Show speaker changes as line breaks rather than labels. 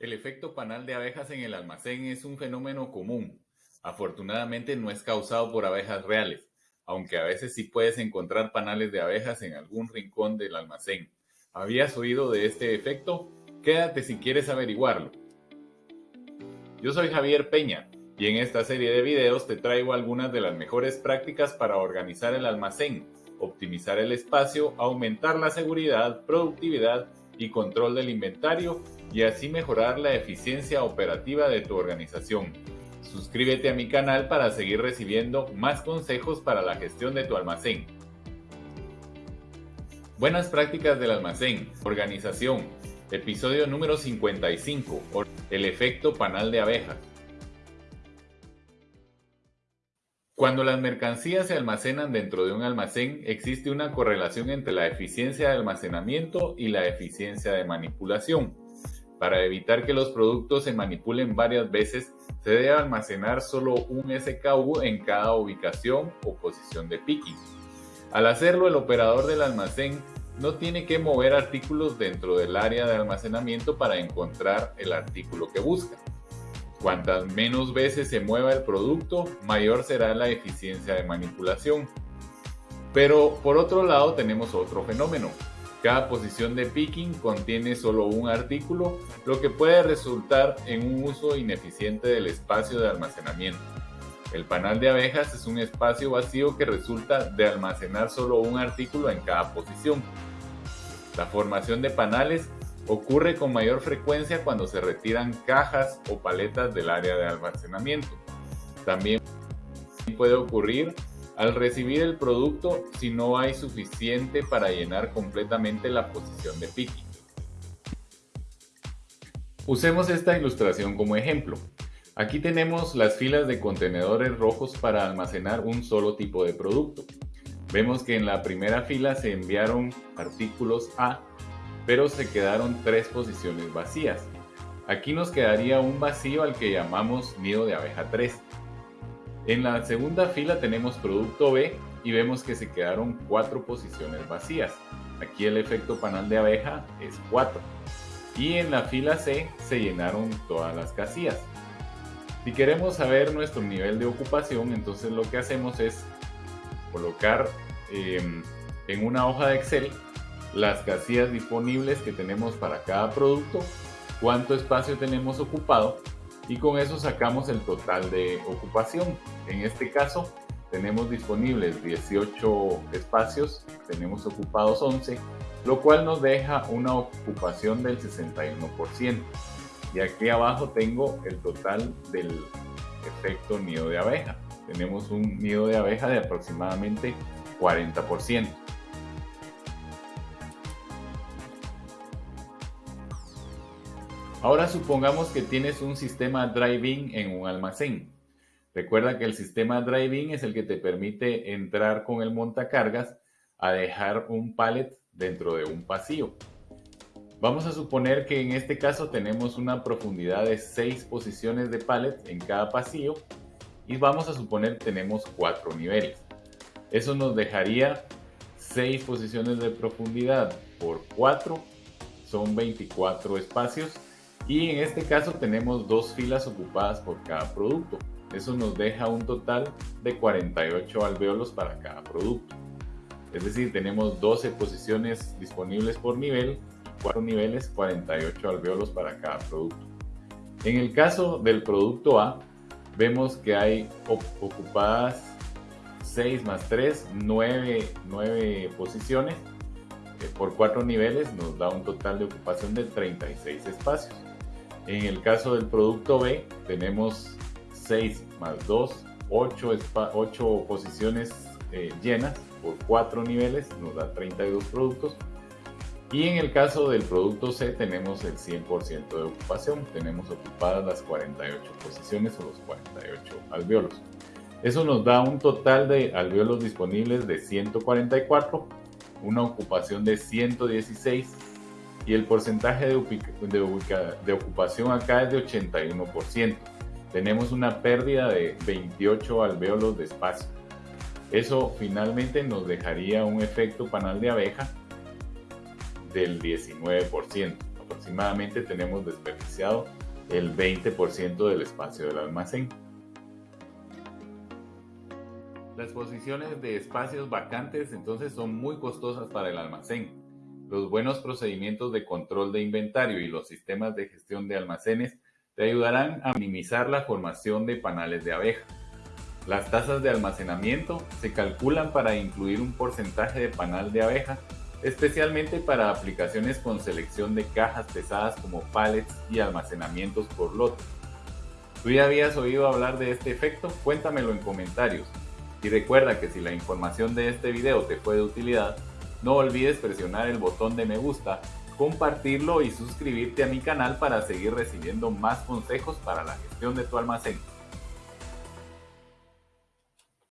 El efecto panal de abejas en el almacén es un fenómeno común. Afortunadamente no es causado por abejas reales, aunque a veces sí puedes encontrar panales de abejas en algún rincón del almacén. ¿Habías oído de este efecto? Quédate si quieres averiguarlo. Yo soy Javier Peña y en esta serie de videos te traigo algunas de las mejores prácticas para organizar el almacén, optimizar el espacio, aumentar la seguridad, productividad y control del inventario y así mejorar la eficiencia operativa de tu organización. Suscríbete a mi canal para seguir recibiendo más consejos para la gestión de tu almacén. Buenas prácticas del almacén, organización, episodio número 55, el efecto panal de abejas. Cuando las mercancías se almacenan dentro de un almacén, existe una correlación entre la eficiencia de almacenamiento y la eficiencia de manipulación. Para evitar que los productos se manipulen varias veces, se debe almacenar solo un SKU en cada ubicación o posición de picking. Al hacerlo, el operador del almacén no tiene que mover artículos dentro del área de almacenamiento para encontrar el artículo que busca. Cuantas menos veces se mueva el producto, mayor será la eficiencia de manipulación. Pero por otro lado tenemos otro fenómeno. Cada posición de picking contiene solo un artículo, lo que puede resultar en un uso ineficiente del espacio de almacenamiento. El panal de abejas es un espacio vacío que resulta de almacenar solo un artículo en cada posición. La formación de panales ocurre con mayor frecuencia cuando se retiran cajas o paletas del área de almacenamiento. También puede ocurrir al recibir el producto si no hay suficiente para llenar completamente la posición de picking. Usemos esta ilustración como ejemplo. Aquí tenemos las filas de contenedores rojos para almacenar un solo tipo de producto. Vemos que en la primera fila se enviaron artículos A pero se quedaron tres posiciones vacías. Aquí nos quedaría un vacío al que llamamos nido de abeja 3. En la segunda fila tenemos producto B y vemos que se quedaron cuatro posiciones vacías. Aquí el efecto panal de abeja es 4. Y en la fila C se llenaron todas las casillas. Si queremos saber nuestro nivel de ocupación, entonces lo que hacemos es colocar em, en una hoja de Excel las casillas disponibles que tenemos para cada producto, cuánto espacio tenemos ocupado y con eso sacamos el total de ocupación. En este caso tenemos disponibles 18 espacios, tenemos ocupados 11, lo cual nos deja una ocupación del 61%. Y aquí abajo tengo el total del efecto nido de abeja. Tenemos un nido de abeja de aproximadamente 40%. Ahora supongamos que tienes un sistema drive-in en un almacén. Recuerda que el sistema drive-in es el que te permite entrar con el montacargas a dejar un pallet dentro de un pasillo. Vamos a suponer que en este caso tenemos una profundidad de 6 posiciones de pallet en cada pasillo y vamos a suponer que tenemos 4 niveles. Eso nos dejaría 6 posiciones de profundidad por 4, son 24 espacios y en este caso tenemos dos filas ocupadas por cada producto. Eso nos deja un total de 48 alvéolos para cada producto. Es decir, tenemos 12 posiciones disponibles por nivel, 4 niveles, 48 alvéolos para cada producto. En el caso del producto A, vemos que hay ocupadas 6 más 3, 9, 9 posiciones eh, por 4 niveles, nos da un total de ocupación de 36 espacios. En el caso del producto B, tenemos 6 más 2, 8, 8 posiciones eh, llenas por 4 niveles, nos da 32 productos. Y en el caso del producto C tenemos el 100% de ocupación, tenemos ocupadas las 48 posiciones o los 48 alvéolos. Eso nos da un total de alvéolos disponibles de 144, una ocupación de 116 y el porcentaje de, ocupación acá es de 81%. Tenemos una pérdida de 28 alvéolos de espacio. Eso finalmente nos dejaría un efecto panal de abeja del 19% aproximadamente tenemos desperdiciado el 20% del espacio del almacén. Las posiciones de espacios vacantes entonces son muy costosas para el almacén. Los buenos procedimientos de control de inventario y los sistemas de gestión de almacenes te ayudarán a minimizar la formación de panales de abeja. Las tasas de almacenamiento se calculan para incluir un porcentaje de panal de abeja, especialmente para aplicaciones con selección de cajas pesadas como pallets y almacenamientos por lote. ¿Tú ya habías oído hablar de este efecto? Cuéntamelo en comentarios. Y recuerda que si la información de este video te fue de utilidad, no olvides presionar el botón de me gusta, compartirlo y suscribirte a mi canal para seguir recibiendo más consejos para la gestión de tu almacén.